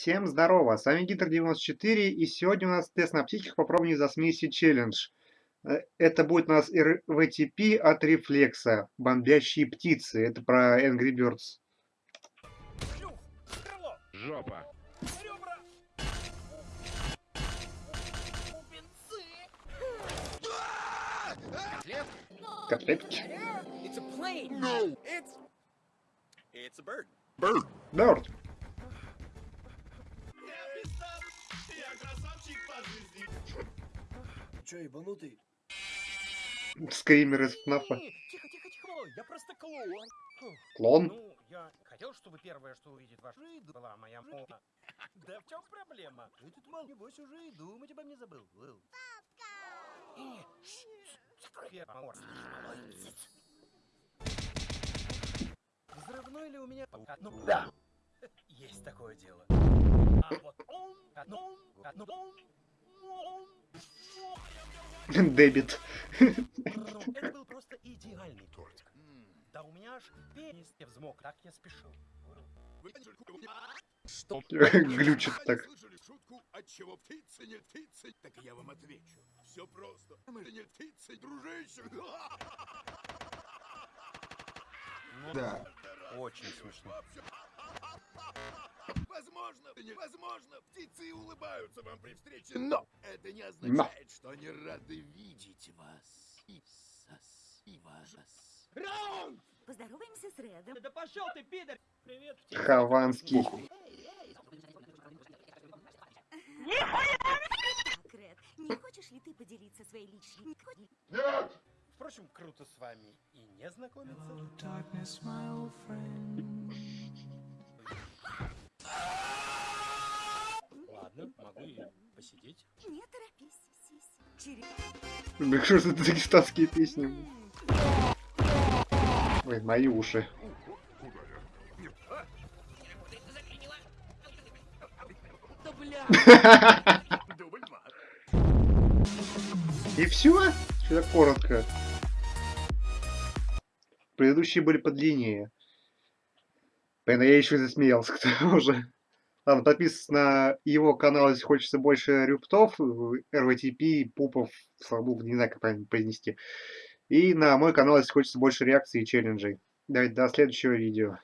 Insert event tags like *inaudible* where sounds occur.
Всем здорово, с вами Гидр94, и сегодня у нас тест на птичках попробование за смеси челлендж. Э, это будет у нас РВТП от Рефлекса, бомбящие птицы, это про Angry Birds. Жопа. Котлетки. It's a plane. No. It's it's a bird. Bird. Bird. Че, ебанутый? Скример из ФНАФа. Тихо, тихо, тихо, я просто клоун. Клон? Ну, я хотел, чтобы первое, что увидит ваш жизнь, была моя мама. *laughs* Да в чем проблема? Ты тут мал, небось, уже и думать обо мне забыл. Папка! Взрывной ли у меня? Ну, да. *laughs* Есть такое дело. *laughs* А вот он, он, он, он, *laughs* Дебит. Это был просто идеальный тортик. Да у меня аж пенис не взмок, так я спешил. Что? *laughs* Глючит так. Слышали шутку, от чего птица не птица? Так я вам отвечу. Все просто. Мы же не птицы, дружище. Да. Очень смешно. Возможно, невозможно, птицы улыбаются вам при встрече, но это не означает, что они рады видеть вас. И сос, и вас. Раунд! Поздороваемся с Редом. Да пошел ты, пидор! Привет, Хованский. Так, Ред, не хочешь ли ты поделиться своей личной... Нет! Впрочем, круто с вами и не знакомиться. Ладно, посидеть. Не торопись. Через... Блин, что за дагестанские песни? Ой, мои уши. И все? Что-то коротко. Предыдущие были подлиннее. Блин, я еще засмеялся к тому *laughs* же. Ладно, подписывайтесь на его канал, если хочется больше рюптов, РВТП, пупов, слабух, не знаю, как правильно произнести. И на мой канал, если хочется больше реакций и челленджей. Давайте до следующего видео.